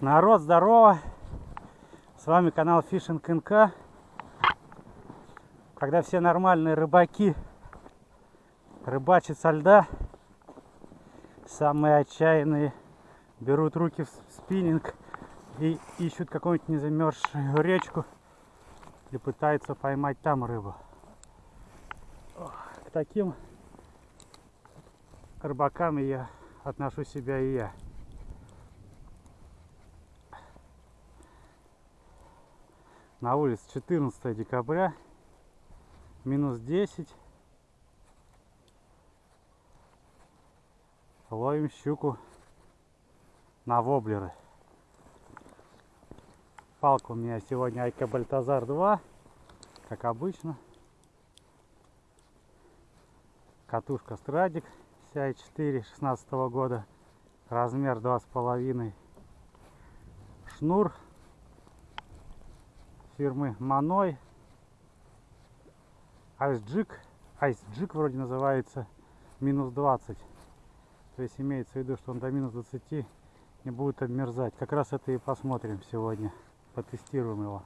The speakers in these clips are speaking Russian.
Народ, здорово! С вами канал Fishing НК. Когда все нормальные рыбаки рыбачат со льда, самые отчаянные берут руки в спиннинг и ищут какую-нибудь незамерзшую речку и пытаются поймать там рыбу. К таким рыбакам я отношу себя и я. На улице 14 декабря, минус 10. Ловим щуку на воблеры. Палка у меня сегодня Айка Бальтазар 2, как обычно. Катушка Страдик CI4 16 года, размер 2,5. Шнур фирмы Маной. Айсджик, Айсджик вроде называется, минус 20. То есть имеется в виду, что он до минус 20 не будет обмерзать. Как раз это и посмотрим сегодня. Потестируем его.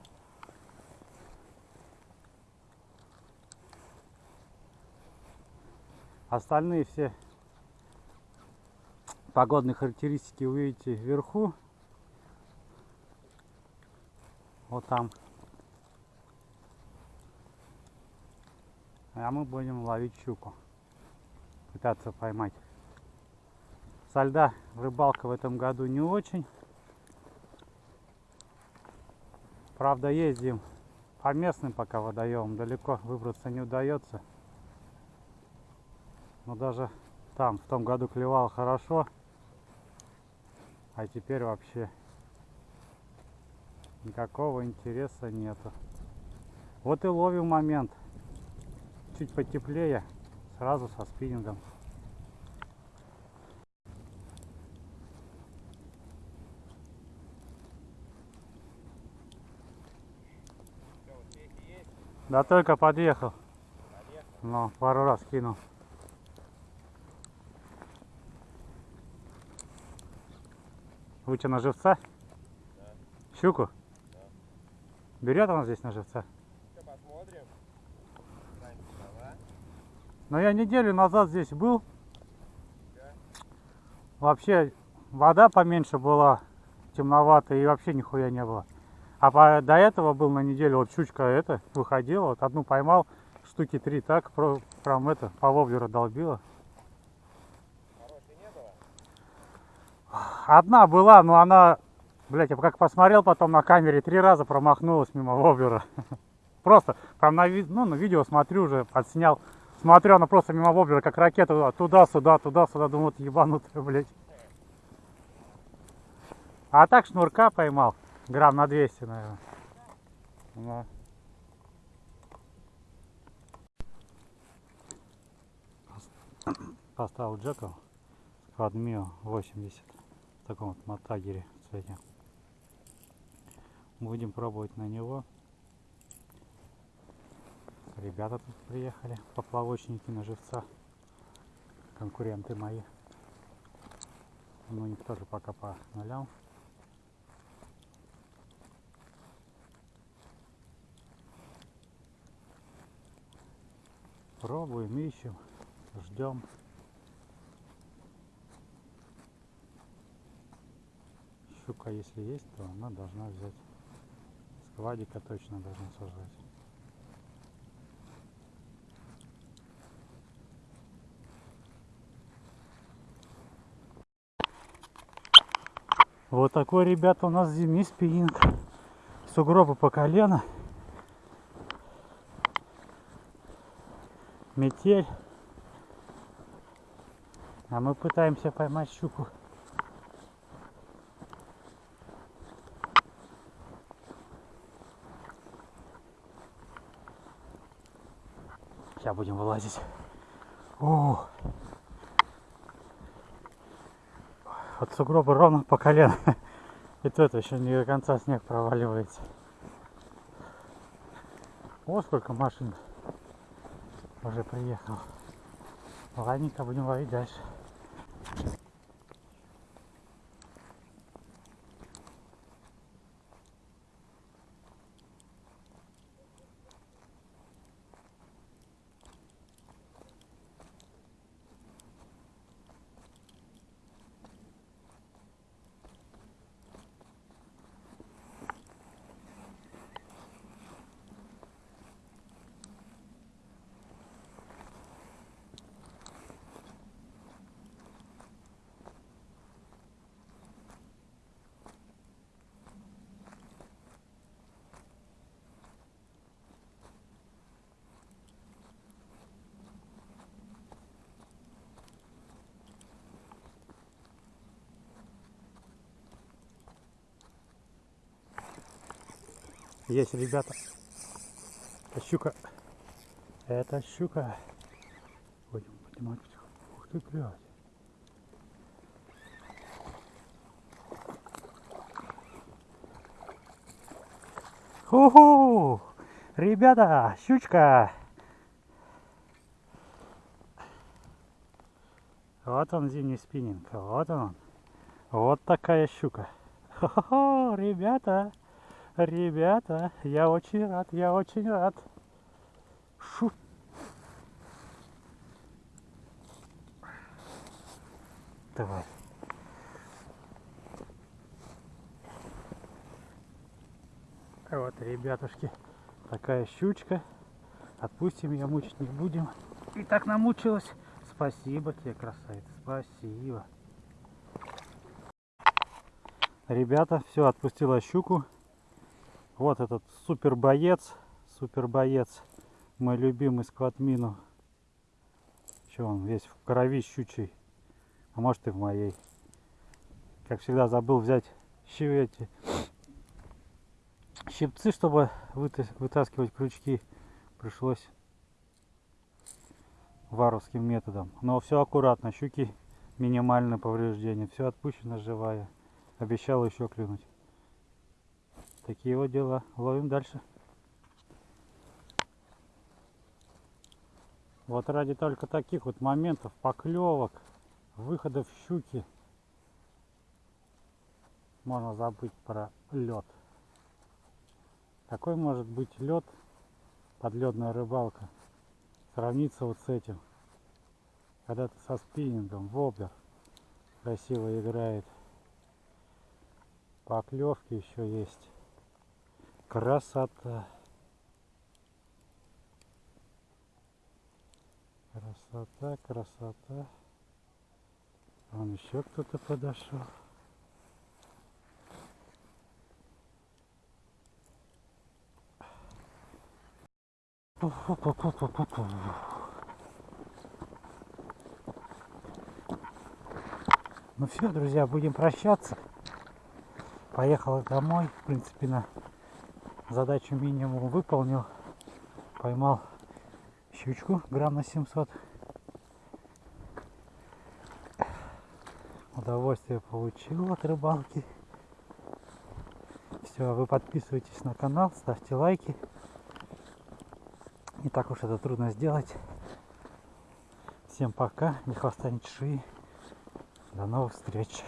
Остальные все погодные характеристики увидите вверху. Вот там А мы будем ловить щуку. Пытаться поймать. Со льда рыбалка в этом году не очень. Правда ездим по местным пока водоемам. Далеко выбраться не удается. Но даже там в том году клевал хорошо. А теперь вообще никакого интереса нету. Вот и ловим момент чуть потеплее, сразу со спиннингом. Да только подъехал. Но пару раз кинул. Что, на живца? Да. Щуку? Да. Берет она здесь на живца? Но я неделю назад здесь был. Вообще вода поменьше была, темновато и вообще нихуя не было. А по, до этого был на неделю, вот щучка это выходила, вот одну поймал, штуки три так, про, прям это, по воблеру долбила. Одна была, но она, блять, я как посмотрел потом на камере, три раза промахнулась мимо воблера. Просто, прям на, ну, на видео смотрю уже, подснял. Смотрю, она просто мимо воблера, как ракета, туда-сюда, туда-сюда, думаю, вот ебанутая, блядь. А так шнурка поймал, грамм на 200, наверное. Да. Поставил джеков Кадмио 80 в таком вот мотагере цвете. Будем пробовать на него Ребята тут приехали, поплавочники на живца. Конкуренты мои. Ну, у них тоже пока по нулям. Пробуем, ищем, ждем. Щука, если есть, то она должна взять. Сквадика точно должна сажать. Вот такой, ребята, у нас зимний спиннинг. Сугробы по колено. Метель. А мы пытаемся поймать щуку. Сейчас будем вылазить. О, от сугроба ровно по колено. И это еще не до конца снег проваливается. О, сколько машин уже приехал. Ладненько, будем ловить дальше. Есть, ребята. Это щука. Это щука. Будем поднимать. Ух ты, блядь. Ху-ху! Ребята, щучка! Вот он зимний спиннинг, вот он. Вот такая щука. Хо-хо-хо, ребята, ребята, я очень рад, я очень рад. Шу. Давай. Вот, ребятушки, такая щучка. Отпустим ее, мучить не будем. И так намучилась. Спасибо тебе, красавица, спасибо. Ребята, все, отпустила щуку. Вот этот супер боец, супер боец, мой любимый скватмину. Че он весь в крови щучий, а может и в моей. Как всегда забыл взять щи эти щипцы, чтобы вытаскивать крючки. Пришлось варовским методом. Но все аккуратно, щуки минимальное повреждение, все отпущено живая. Обещал еще клюнуть. Такие вот дела. Ловим дальше. Вот ради только таких вот моментов, поклевок, выходов щуки, можно забыть про лед. Какой может быть лед, подледная рыбалка, сравниться вот с этим. Когда ты со спиннингом, воблер красиво играет. Поклевки еще есть. Красота. Красота, красота. Вон еще кто-то подошел. Ну все, друзья, будем прощаться. Поехал домой. В принципе, на задачу минимум выполнил. Поймал щучку грамм на 700. Удовольствие получил от рыбалки. Все, вы подписывайтесь на канал, ставьте лайки. Не так уж это трудно сделать. Всем пока, не хвоста, ни чешуи. До новых встреч.